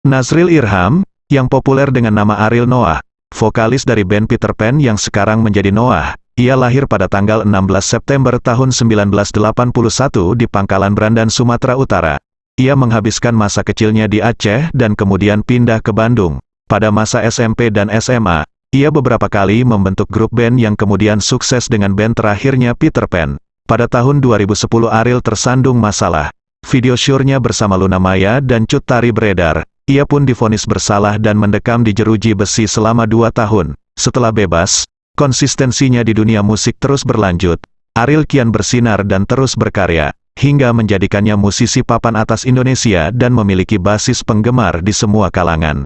Nazril Irham, yang populer dengan nama Ariel Noah, vokalis dari band Peter Pan yang sekarang menjadi Noah, ia lahir pada tanggal 16 September tahun 1981 di Pangkalan Brandan, Sumatera Utara. Ia menghabiskan masa kecilnya di Aceh dan kemudian pindah ke Bandung. Pada masa SMP dan SMA, ia beberapa kali membentuk grup band yang kemudian sukses dengan band terakhirnya Peter Pan. Pada tahun 2010 Ariel tersandung masalah. Video syurnya bersama Luna Maya dan Cut Tari beredar. Ia pun difonis bersalah dan mendekam di jeruji besi selama dua tahun. Setelah bebas, Konsistensinya di dunia musik terus berlanjut. Ariel kian bersinar dan terus berkarya, hingga menjadikannya musisi papan atas Indonesia dan memiliki basis penggemar di semua kalangan.